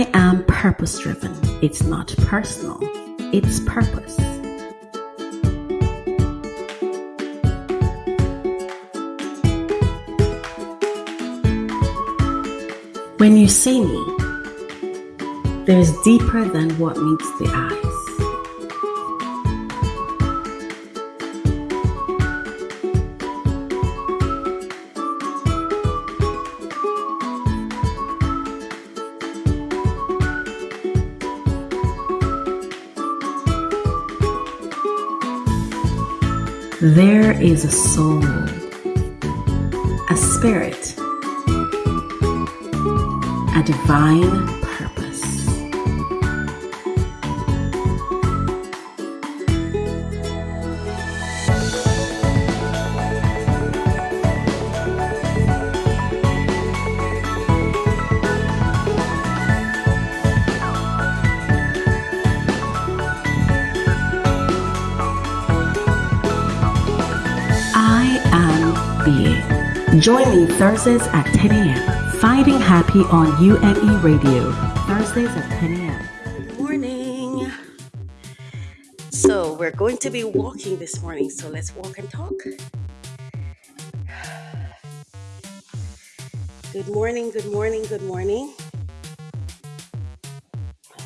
I am purpose driven. It's not personal, it's purpose. When you see me, there's deeper than what meets the eyes. There is a soul, a spirit, a divine Join me Thursdays at 10 a.m. Finding Happy on UME Radio. Thursdays at 10 a.m. Morning. So, we're going to be walking this morning, so let's walk and talk. Good morning, good morning, good morning.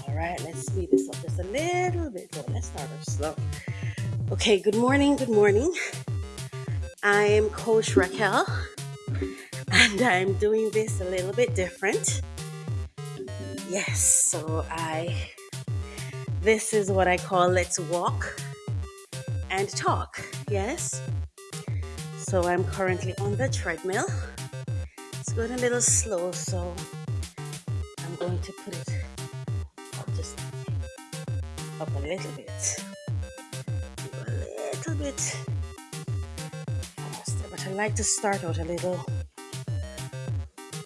All right, let's speed this up just a little bit. Well, let's start off slow. Okay, good morning, good morning. I'm Coach Raquel, and I'm doing this a little bit different. Yes, so I this is what I call let's walk and talk. Yes. So I'm currently on the treadmill. It's going a little slow, so I'm going to put it up just up a little bit. A little bit faster, but I like to start out a little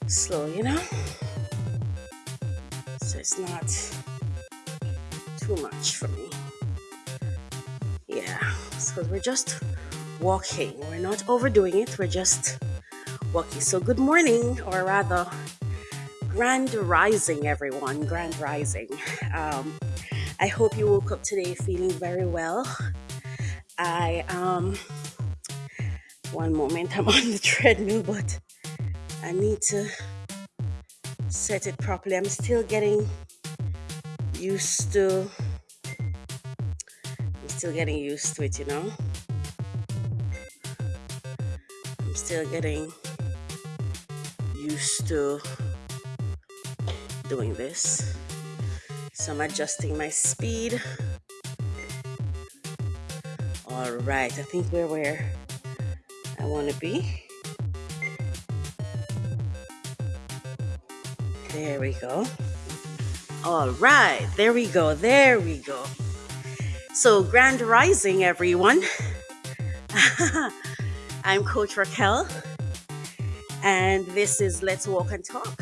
slow, you know? So it's not too much for me. Yeah, so we're just walking. We're not overdoing it, we're just walking. So, good morning, or rather, grand rising, everyone. Grand rising. Um, I hope you woke up today feeling very well. I, um, one moment, I'm on the treadmill, but I need to set it properly. I'm still getting used to, I'm still getting used to it, you know? I'm still getting used to doing this. So I'm adjusting my speed. All right, I think we're where I want to be. There we go. All right, there we go. There we go. So, grand rising, everyone. I'm Coach Raquel, and this is Let's Walk and Talk.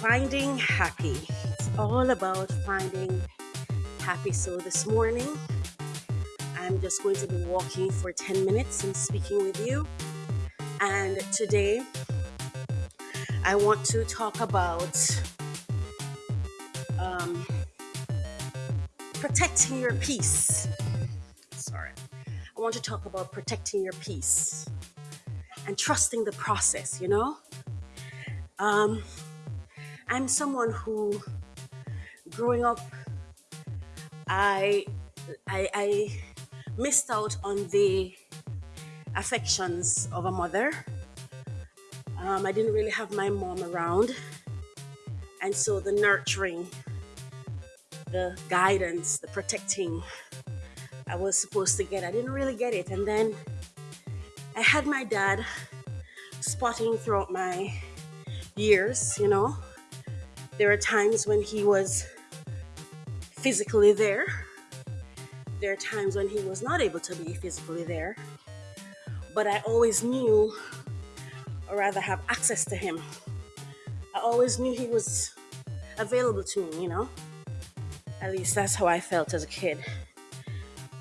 Finding happy. It's all about finding happy. So, this morning, I'm just going to be walking for 10 minutes and speaking with you. And today, I want to talk about um, protecting your peace. Sorry. I want to talk about protecting your peace and trusting the process, you know? Um, I'm someone who, growing up, I, I, I missed out on the affections of a mother. Um, I didn't really have my mom around. And so the nurturing, the guidance, the protecting I was supposed to get, I didn't really get it. And then I had my dad spotting throughout my years, you know. There are times when he was physically there, there are times when he was not able to be physically there. But I always knew, or rather have access to him. I always knew he was available to me, you know? At least that's how I felt as a kid.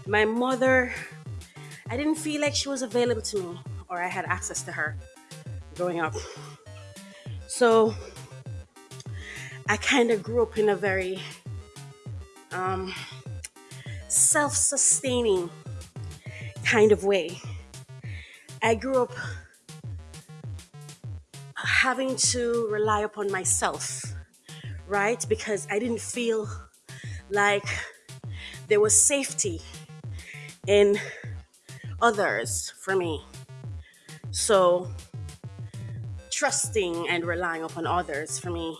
My mother, I didn't feel like she was available to me or I had access to her growing up. So I kind of grew up in a very um, self sustaining kind of way. I grew up having to rely upon myself, right? Because I didn't feel like there was safety in others for me. So, trusting and relying upon others for me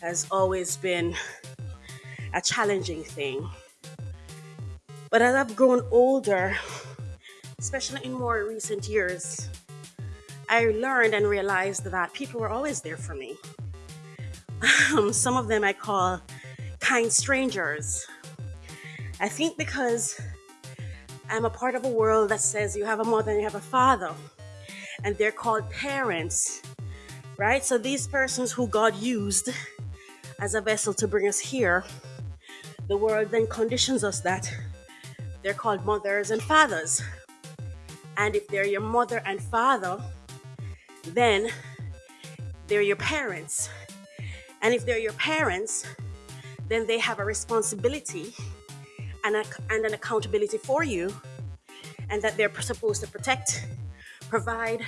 has always been a challenging thing. But as I've grown older, especially in more recent years, I learned and realized that people were always there for me. Um, some of them I call kind strangers. I think because I'm a part of a world that says you have a mother and you have a father, and they're called parents, right? So these persons who God used as a vessel to bring us here, the world then conditions us that they're called mothers and fathers. And if they're your mother and father, then they're your parents. And if they're your parents, then they have a responsibility and, a, and an accountability for you, and that they're supposed to protect, provide,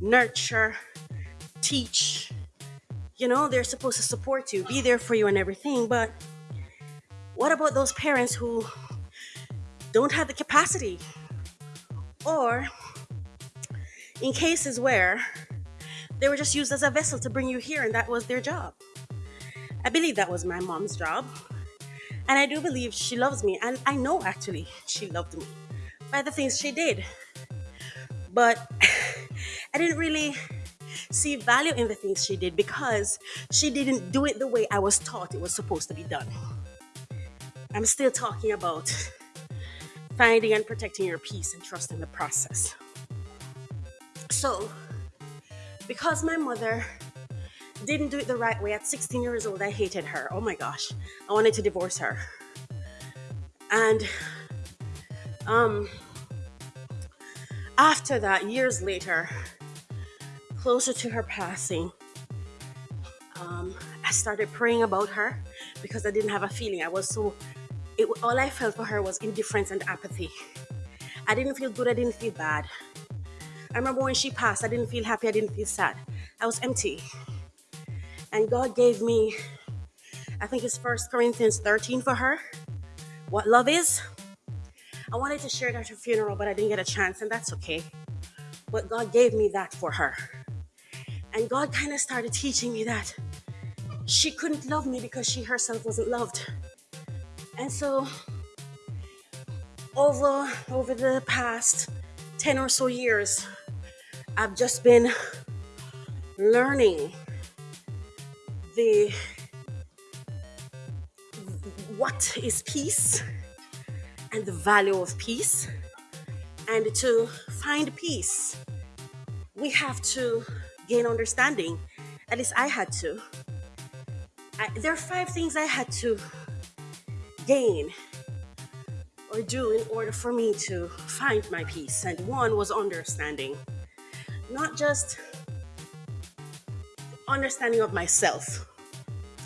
nurture, teach. You know, they're supposed to support you, be there for you, and everything. But what about those parents who don't have the capacity? Or in cases where they were just used as a vessel to bring you here and that was their job. I believe that was my mom's job. And I do believe she loves me. And I know actually she loved me by the things she did. But I didn't really see value in the things she did because she didn't do it the way I was taught it was supposed to be done. I'm still talking about finding and protecting your peace and trusting the process. So, because my mother didn't do it the right way at 16 years old, I hated her. Oh my gosh. I wanted to divorce her. And um after that, years later, closer to her passing, um, I started praying about her because I didn't have a feeling. I was so it, all I felt for her was indifference and apathy. I didn't feel good, I didn't feel bad. I remember when she passed, I didn't feel happy, I didn't feel sad. I was empty. And God gave me, I think it's First Corinthians 13 for her, what love is. I wanted to share it at her funeral, but I didn't get a chance, and that's okay. But God gave me that for her. And God kind of started teaching me that she couldn't love me because she herself wasn't loved. And so over over the past 10 or so years, I've just been learning the what is peace and the value of peace. And to find peace, we have to gain understanding. At least I had to. I, there are five things I had to gain or do in order for me to find my peace. And one was understanding not just understanding of myself,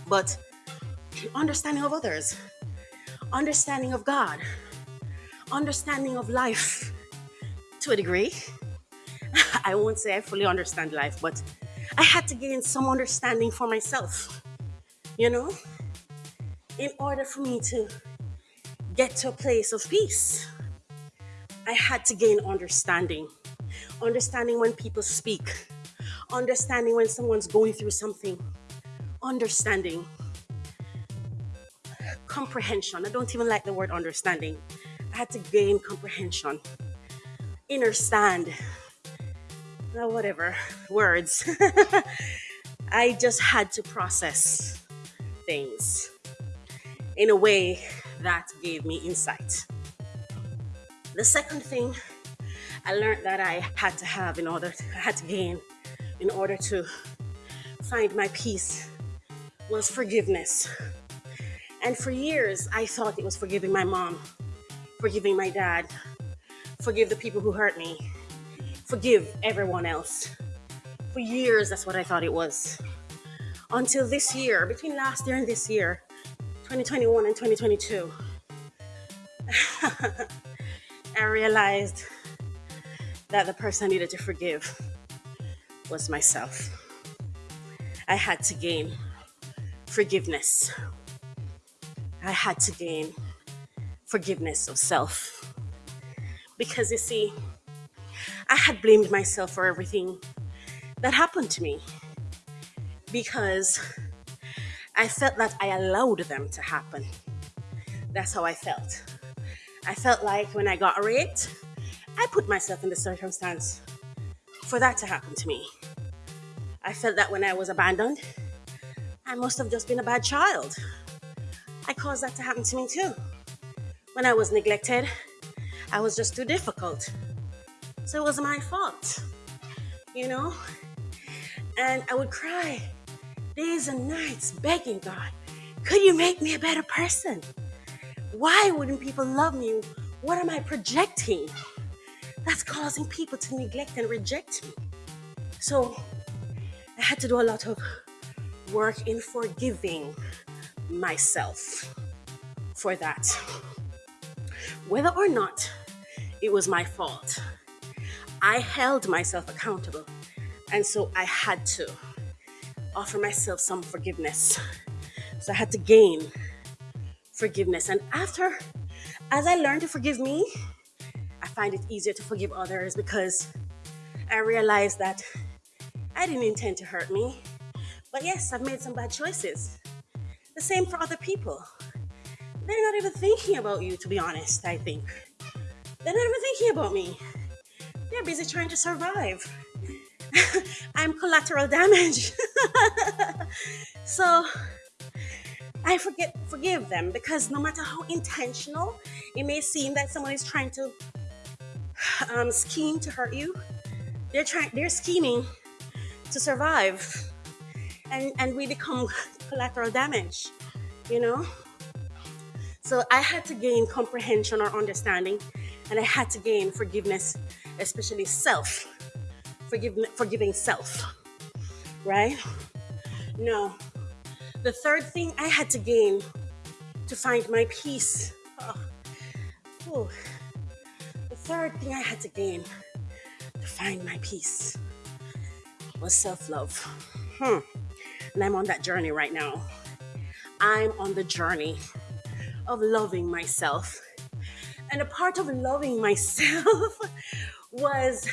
but understanding of others, understanding of God, understanding of life to a degree. I won't say I fully understand life, but I had to gain some understanding for myself, you know, in order for me to get to a place of peace. I had to gain understanding understanding when people speak, understanding when someone's going through something, understanding, comprehension. I don't even like the word understanding. I had to gain comprehension, understand, well, whatever words. I just had to process things in a way that gave me insight. The second thing I learned that I had to have in order to, I had to gain in order to find my peace was forgiveness. And for years, I thought it was forgiving my mom, forgiving my dad, forgive the people who hurt me, forgive everyone else. For years, that's what I thought it was. until this year, between last year and this year, 2021 and 2022, I realized that the person I needed to forgive was myself. I had to gain forgiveness. I had to gain forgiveness of self. Because you see, I had blamed myself for everything that happened to me because I felt that I allowed them to happen. That's how I felt. I felt like when I got raped, I put myself in the circumstance for that to happen to me. I felt that when I was abandoned, I must have just been a bad child. I caused that to happen to me too. When I was neglected, I was just too difficult. So it was my fault, you know? And I would cry days and nights begging God, could you make me a better person? Why wouldn't people love me? What am I projecting? That's causing people to neglect and reject me. So I had to do a lot of work in forgiving myself for that. Whether or not it was my fault, I held myself accountable. And so I had to offer myself some forgiveness. So I had to gain forgiveness. And after, as I learned to forgive me, find it easier to forgive others because I realized that I didn't intend to hurt me. But yes, I've made some bad choices. The same for other people. They're not even thinking about you, to be honest, I think. They're not even thinking about me. They're busy trying to survive. I'm collateral damage. so I forget forgive them because no matter how intentional it may seem that someone is trying to um, scheme to hurt you, they're trying they're scheming to survive, and and we become collateral damage, you know. So I had to gain comprehension or understanding, and I had to gain forgiveness, especially self, forgive, forgiving self, right? No. The third thing I had to gain to find my peace. Oh, the third thing I had to gain to find my peace was self love. Hmm. And I'm on that journey right now. I'm on the journey of loving myself. And a part of loving myself was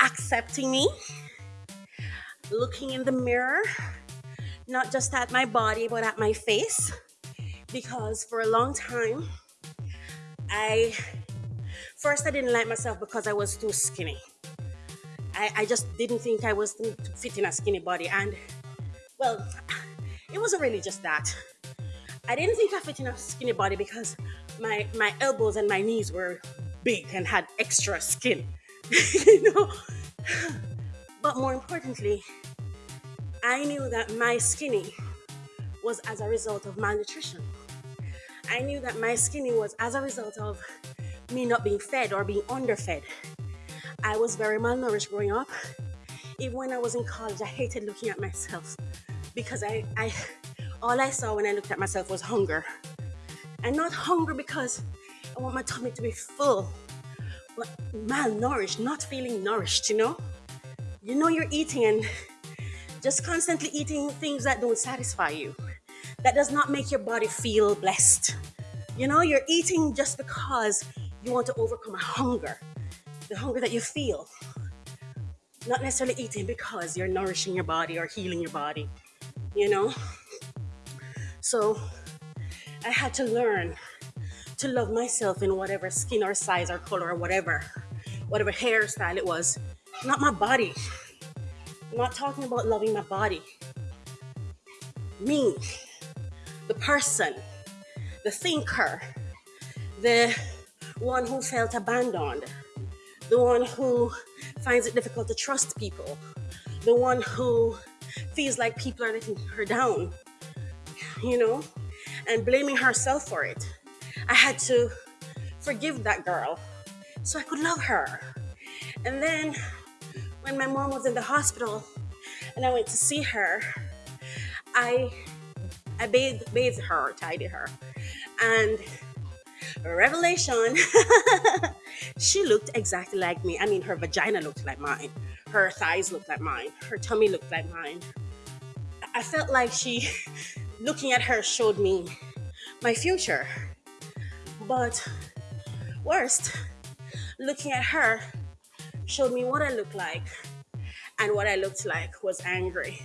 accepting me, looking in the mirror, not just at my body, but at my face. Because for a long time, I first I didn't like myself because I was too skinny. I, I just didn't think I was fit in a skinny body. And well, it wasn't really just that. I didn't think I fit in a skinny body because my my elbows and my knees were big and had extra skin. you know? But more importantly, I knew that my skinny was as a result of malnutrition. I knew that my skinny was as a result of me not being fed or being underfed. I was very malnourished growing up. Even when I was in college, I hated looking at myself because I, I all I saw when I looked at myself was hunger. And not hunger because I want my tummy to be full, but malnourished, not feeling nourished, you know? You know you're eating and just constantly eating things that don't satisfy you. That does not make your body feel blessed. You know, you're eating just because you want to overcome a hunger the hunger that you feel. Not necessarily eating because you're nourishing your body or healing your body, you know? So I had to learn to love myself in whatever skin or size or color or whatever, whatever hairstyle it was, not my body. I'm not talking about loving my body. Me, the person, the thinker, the one who felt abandoned, the one who finds it difficult to trust people, the one who feels like people are letting her down, you know, and blaming herself for it. I had to forgive that girl so I could love her. And then when my mom was in the hospital, and I went to see her, I I bathed bathed her, tidied her, and revelation, she looked exactly like me. I mean, her vagina looked like mine, her thighs looked like mine, her tummy looked like mine. I felt like she, looking at her, showed me my future. But worst, looking at her showed me what I looked like. And what I looked like was angry.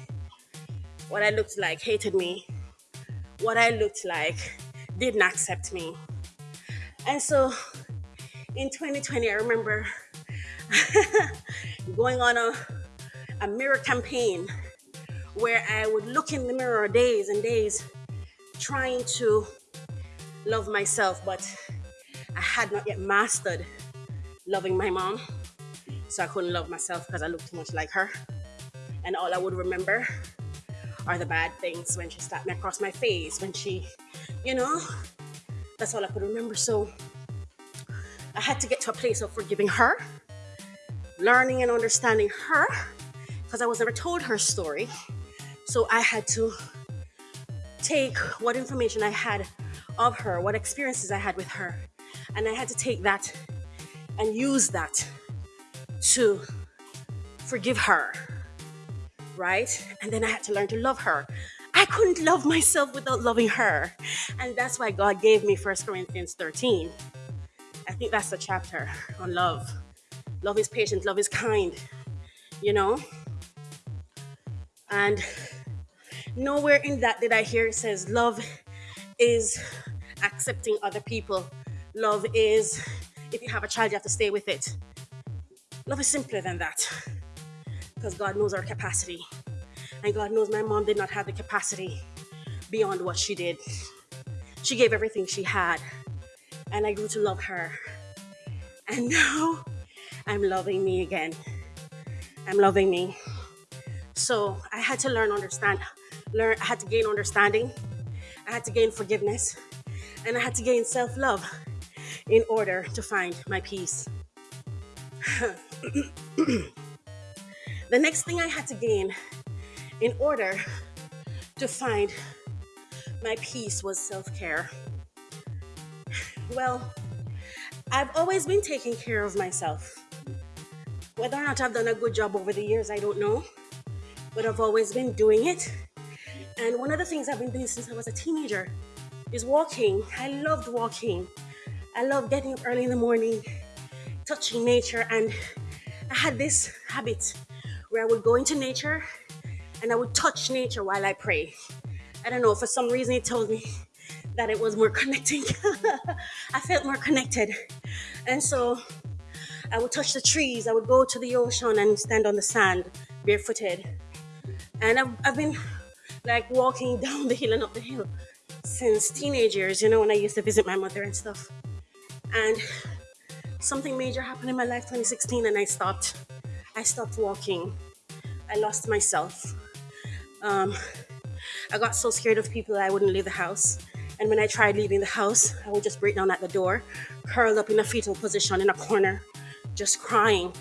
What I looked like hated me. What I looked like didn't accept me. And so in 2020, I remember going on a, a mirror campaign where I would look in the mirror days and days trying to love myself, but I had not yet mastered loving my mom. So I couldn't love myself because I looked too much like her. And all I would remember are the bad things when she slapped me across my face, when she, you know, that's all I could remember. So I had to get to a place of forgiving her, learning and understanding her, because I was never told her story. So I had to take what information I had of her, what experiences I had with her, and I had to take that and use that to forgive her, right? And then I had to learn to love her. I couldn't love myself without loving her. And that's why God gave me 1 Corinthians 13. I think that's the chapter on love. Love is patient, love is kind, you know? And nowhere in that did I hear it says love is accepting other people. Love is if you have a child, you have to stay with it. Love is simpler than that because God knows our capacity. And God knows my mom did not have the capacity beyond what she did. She gave everything she had, and I grew to love her. And now I'm loving me again. I'm loving me. So I had to learn, understand, learn, I had to gain understanding, I had to gain forgiveness, and I had to gain self love in order to find my peace. the next thing I had to gain in order to find my peace was self care. Well, I've always been taking care of myself. Whether or not I've done a good job over the years, I don't know, but I've always been doing it. And one of the things I've been doing since I was a teenager is walking. I loved walking. I loved getting up early in the morning, touching nature, and I had this habit where I would go into nature and I would touch nature while I pray. I don't know, for some reason it told me that it was more connecting. I felt more connected. And so I would touch the trees, I would go to the ocean and stand on the sand barefooted. And I've, I've been like walking down the hill and up the hill since teenage years, you know, when I used to visit my mother and stuff. And something major happened in my life 2016 and I stopped. I stopped walking. I lost myself. Um, I got so scared of people that I wouldn't leave the house. And when I tried leaving the house, I would just break down at the door, curled up in a fetal position in a corner, just crying.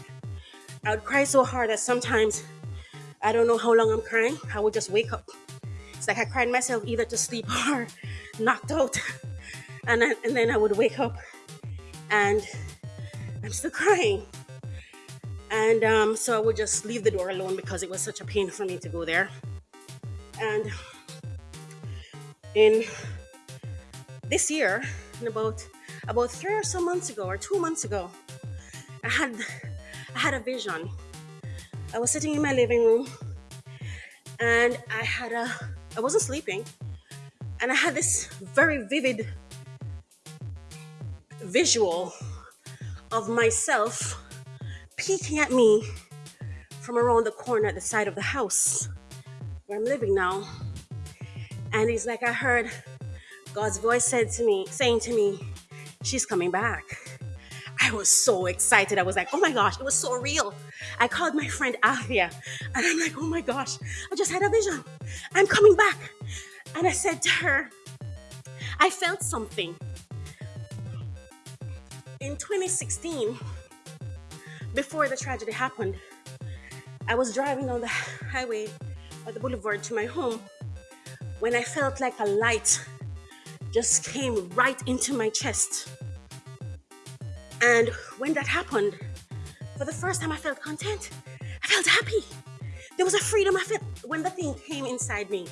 I would cry so hard that sometimes I don't know how long I'm crying. I would just wake up. It's like I cried myself either to sleep or knocked out. And then, and then I would wake up and I'm still crying. And um, so I would just leave the door alone because it was such a pain for me to go there. And in this year, in about about three or so months ago, or two months ago, I had I had a vision. I was sitting in my living room, and I had a I wasn't sleeping, and I had this very vivid visual of myself peeking at me from around the corner at the side of the house where I'm living now. And it's like I heard God's voice said to me, saying to me, She's coming back. I was so excited. I was like, oh my gosh, it was so real. I called my friend Avia and I'm like, oh my gosh, I just had a vision. I'm coming back. And I said to her, I felt something. In 2016, before the tragedy happened, I was driving on the highway or the boulevard to my home when I felt like a light just came right into my chest. And when that happened, for the first time I felt content. I felt happy. There was a freedom I felt when the thing came inside me.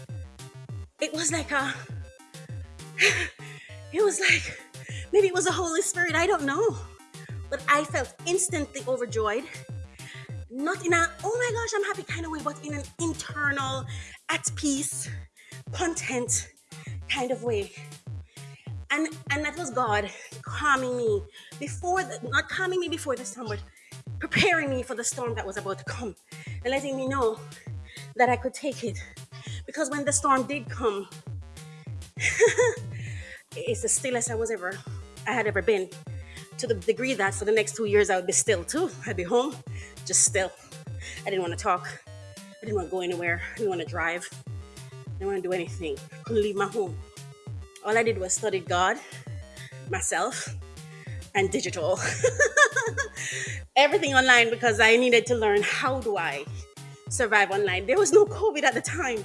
It was like a it was like maybe it was the Holy Spirit, I don't know. But I felt instantly overjoyed. Not in a oh my gosh, I'm happy kind of way, but in an internal, at peace, content kind of way. And and that was God calming me before the, not calming me before the storm, but preparing me for the storm that was about to come and letting me know that I could take it. Because when the storm did come, it's the stillest I was ever I had ever been. To the degree that for the next two years I would be still too. I'd be home, just still. I didn't want to talk. I didn't want to go anywhere. I didn't want to drive. I didn't want to do anything. Couldn't leave my home. All I did was study God, myself, and digital. Everything online because I needed to learn how do I survive online. There was no COVID at the time.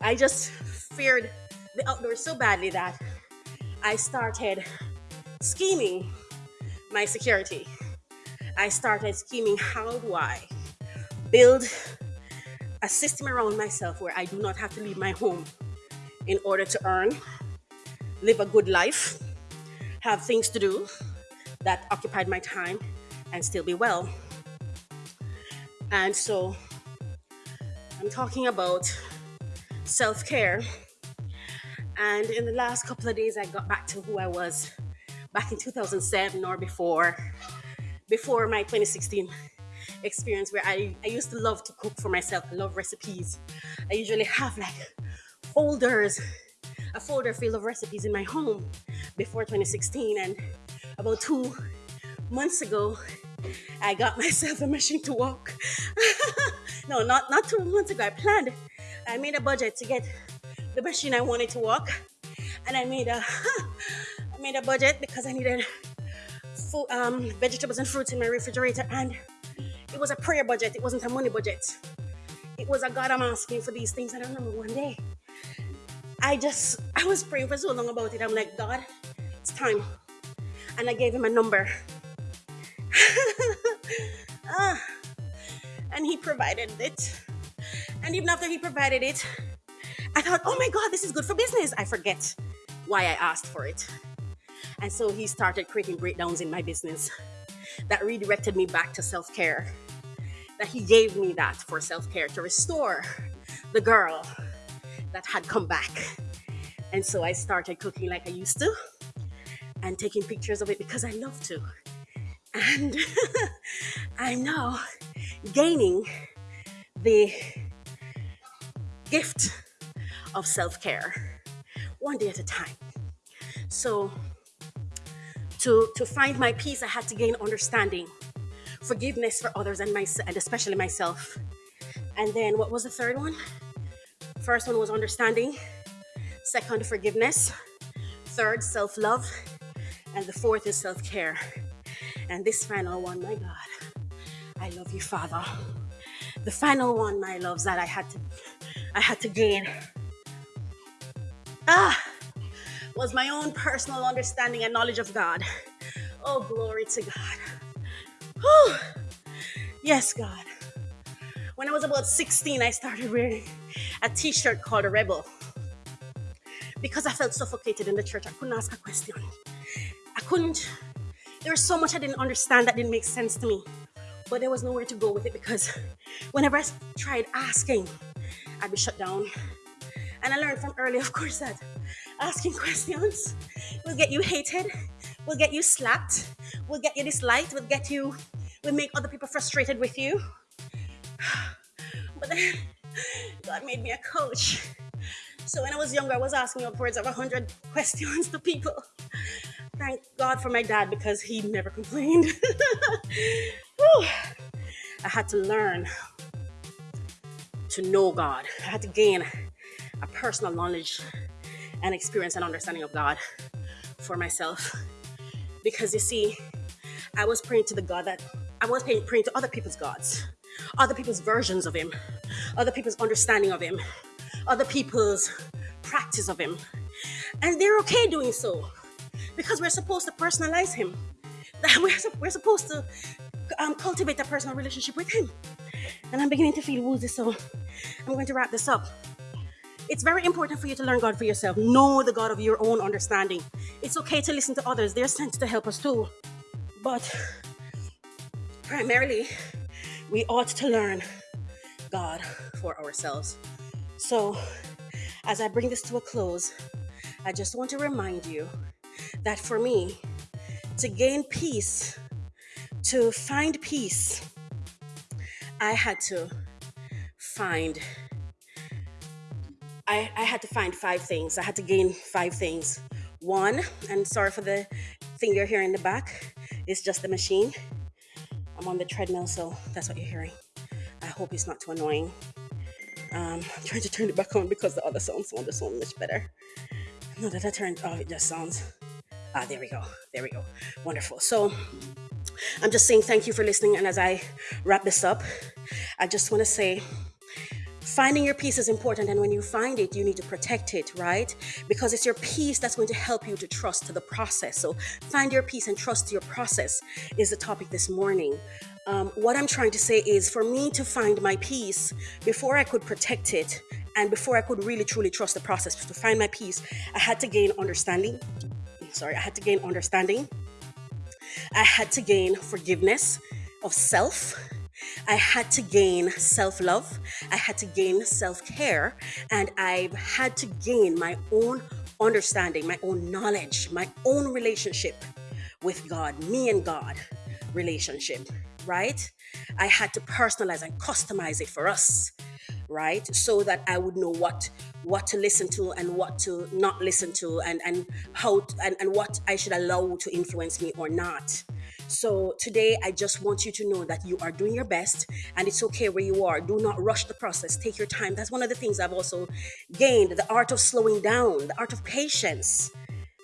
I just feared the outdoors so badly that I started scheming my security. I started scheming how do I build a system around myself where I do not have to leave my home in order to earn, live a good life, have things to do that occupied my time, and still be well. And so I'm talking about self care and in the last couple of days, I got back to who I was back in 2007 or before, before my 2016 experience where I, I used to love to cook for myself. I love recipes. I usually have like folders, a folder full of recipes in my home before 2016. And about two months ago, I got myself a machine to walk. no, not, not two months ago. I planned, I made a budget to get the machine I wanted to walk, and I made a I made a budget because I needed food, um, vegetables and fruits in my refrigerator, and it was a prayer budget. It wasn't a money budget. It was a God I'm asking for these things. I remember one day, I just I was praying for so long about it. I'm like, God, it's time, and I gave him a number. ah, and he provided it. And even after he provided it, I thought, oh my God, this is good for business. I forget why I asked for it. And so he started creating breakdowns in my business that redirected me back to self care. That he gave me that for self care to restore the girl that had come back. And so I started cooking like I used to and taking pictures of it because I love to. And I'm now gaining the gift of self care, one day at a time. So, to, to find my peace, I had to gain understanding, forgiveness for others and, my, and especially myself. And then, what was the third one? First one was understanding, second, forgiveness, third, self love, and the fourth is self care. And this final one, my God, I love you, Father. The final one, my loves, that I had to I had to gain ah, was my own personal understanding and knowledge of God. Oh, glory to God. Whew. Yes, God. When I was about 16, I started wearing a t shirt called a rebel because I felt suffocated in the church. I couldn't ask a question. I couldn't, there was so much I didn't understand that didn't make sense to me. But there was nowhere to go with it because whenever I tried asking, I'd be shut down. And I learned from early, of course, that asking questions will get you hated, will get you slapped, will get you disliked, will get you, will make other people frustrated with you. But then God made me a coach. So when I was younger, I was asking upwards of 100 questions to people. Thank God for my dad because he never complained. I had to learn to know God. I had to gain a personal knowledge and experience and understanding of God for myself. Because you see, I was praying to the God that I was praying, to other people's gods, other people's versions of him, other people's understanding of him, other people's practice of him. And they're okay doing so because we're supposed to personalize him. We're, we're supposed to um, cultivate a personal relationship with him. And I'm beginning to feel woozy, so I'm going to wrap this up. It's very important for you to learn God for yourself. Know the God of your own understanding. It's okay to listen to others, they're sent to help us too. But primarily, we ought to learn God for ourselves. So, as I bring this to a close, I just want to remind you that for me, to gain peace, to find peace, I had to find I, I had to find five things. I had to gain five things. One, and sorry for the thing you're hearing in the back, it's just the machine. I'm on the treadmill, so that's what you're hearing. I hope it's not too annoying. Um, I'm trying to turn it back on because the other sounds sound so much better. Now that I turned off, it just sounds. Ah, there we go. There we go. Wonderful. So I'm just saying thank you for listening. And as I wrap this up, I just want to say finding your peace is important and when you find it you need to protect it right? Because it's your peace that's going to help you to trust the process. So find your peace and trust your process is the topic this morning. Um, what i'm trying to say is for me to find my peace before i could protect it and before i could really truly trust the process to find my peace i had to gain understanding. Sorry i had to gain understanding. I had to gain forgiveness of self I had to gain self love, I had to gain self care, and I've had to gain my own understanding, my own knowledge, my own relationship with God, me and God relationship, right? I had to personalize and customize it for us, right? So that I would know what what to listen to and what to not listen to and and how to, and, and what I should allow to influence me or not so today, I just want you to know that you are doing your best and it's okay where you are. Do not rush the process. Take your time. That's one of the things I've also gained the art of slowing down, the art of patience.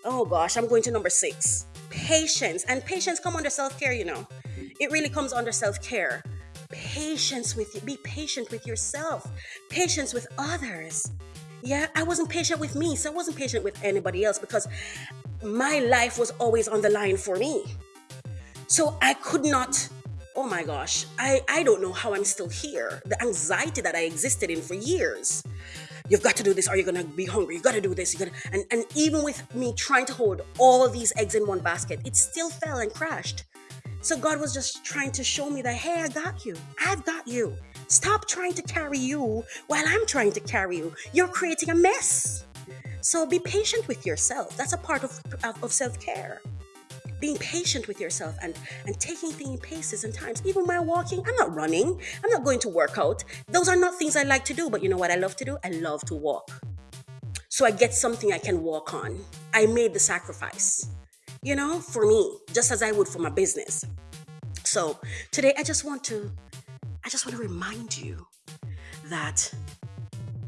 Oh gosh, I'm going to number six patience. And patience come under self care, you know. It really comes under self care. Patience with you. Be patient with yourself, patience with others. Yeah, I wasn't patient with me, so I wasn't patient with anybody else because my life was always on the line for me. So I could not oh my gosh i i don't know how i'm still here. The anxiety that i existed in for years. You've got to do this or you're gonna be hungry. You gotta do this you gotta and, and even with me trying to hold all these eggs in one basket it still fell and crashed. So god was just trying to show me that hey i got you. I've got you. Stop trying to carry you while i'm trying to carry you. You're creating a mess. So be patient with yourself. That's a part of, of, of self-care being patient with yourself and and taking things in paces and times. Even my walking i'm not running. I'm not going to work out. Those are not things i like to do but you know what i love to do? I love to walk. So i get something i can walk on. I made the sacrifice you know for me just as i would for my business. So today i just want to i just want to remind you that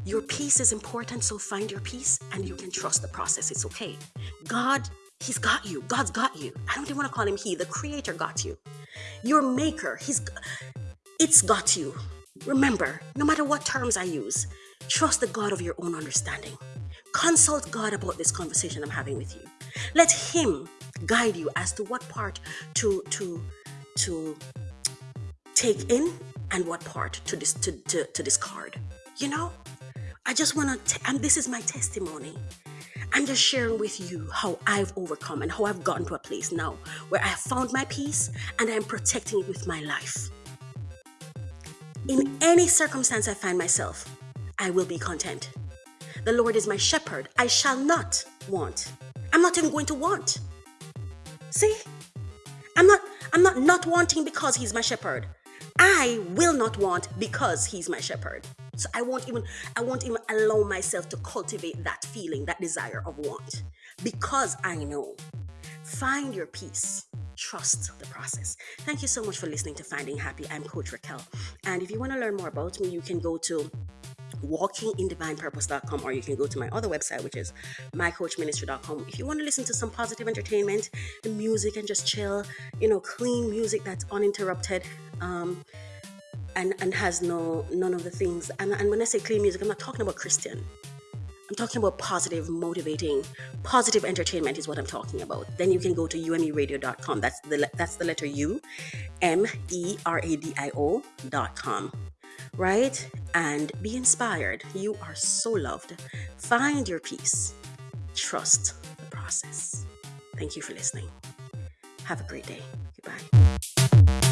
your peace is important, so find your peace and you can trust the process. It's okay. God He's got you. God's got you. I don't even want to call him he. The creator got you. Your maker, he's it's got you. Remember, no matter what terms I use, trust the God of your own understanding. Consult God about this conversation I'm having with you. Let him guide you as to what part to to to take in and what part to dis, to, to, to discard. You know? I just want to, and this is my testimony. I'm just sharing with you how I've overcome and how I've gotten to a place now where I have found my peace and I'm protecting it with my life. In any circumstance I find myself, I will be content. The Lord is my shepherd. I shall not want. I'm not even going to want. See? I'm not I'm not not wanting because he's my shepherd. I will not want because he's my shepherd. So I won't even I won't even allow myself to cultivate that feeling, that desire of want. Because I know. Find your peace. Trust the process. Thank you so much for listening to Finding Happy. I'm Coach Raquel. And if you want to learn more about me, you can go to walkingindivinepurpose.com or you can go to my other website which is mycoachministry.com if you want to listen to some positive entertainment the music and just chill you know clean music that's uninterrupted um, and and has no none of the things. And and when I say clean music, I'm not talking about Christian. I'm talking about positive, motivating, positive entertainment is what I'm talking about. Then you can go to umeradio.com. That's the that's the letter U, M E R A D I O dot com, right? And be inspired. You are so loved. Find your peace. Trust the process. Thank you for listening. Have a great day. Goodbye.